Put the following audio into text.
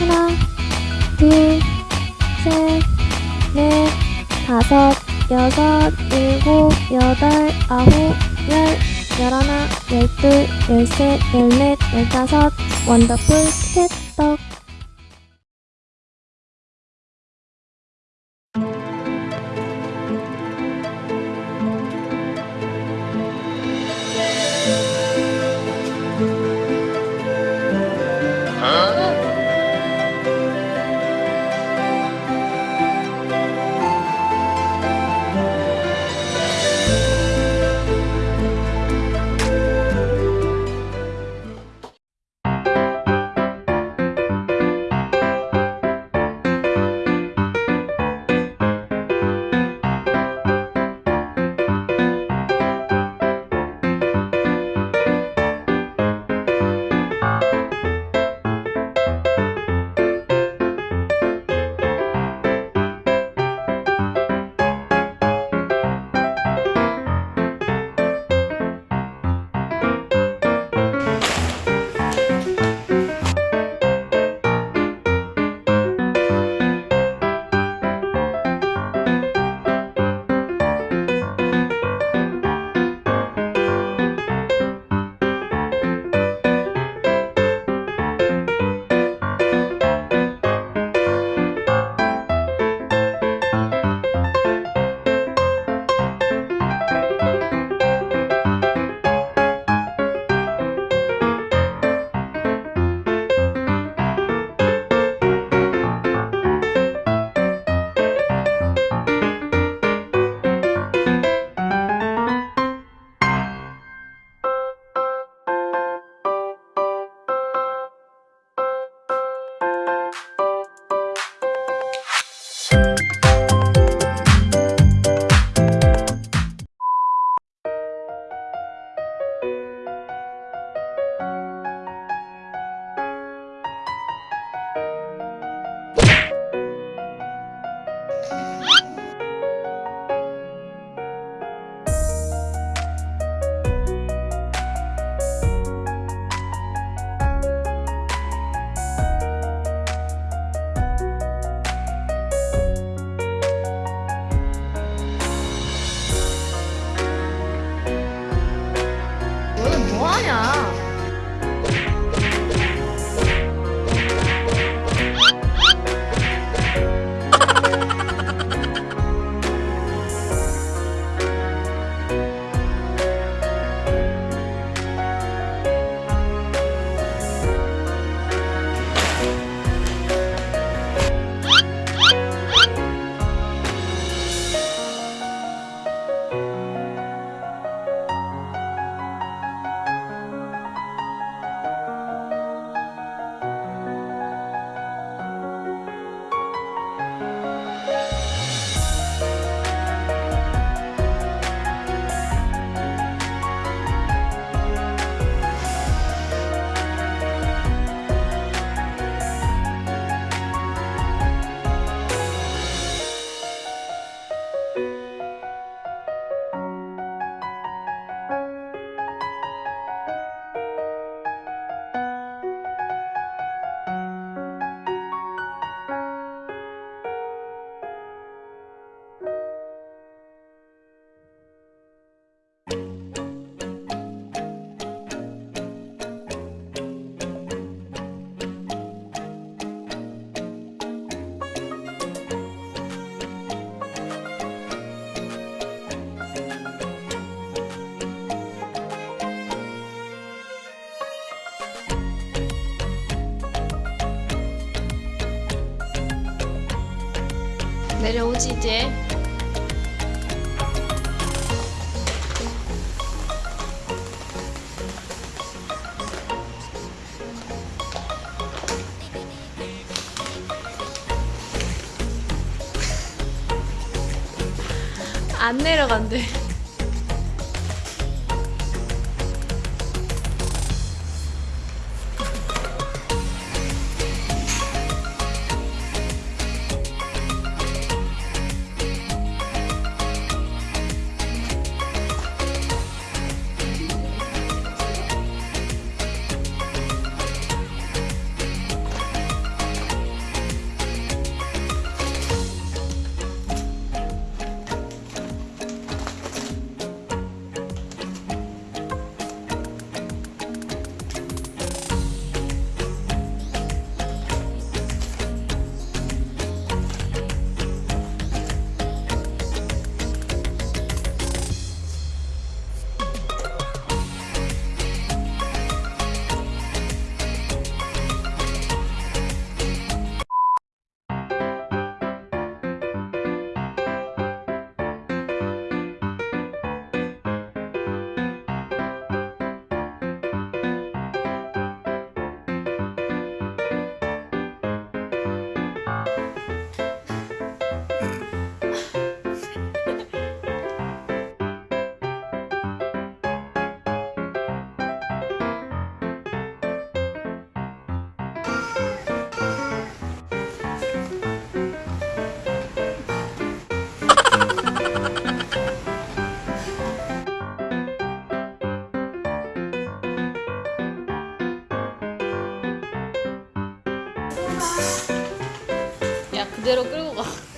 하나, 둘, 셋, 넷, 다섯, 여섯, 일곱, 여덟, 아홉, 열, 열하나, 열둘, 열셋, 열넷, 열다섯, 원더풀 캣떡. 对呀 내려오지 이제. 안 내려간대. 야 그대로 끌고 가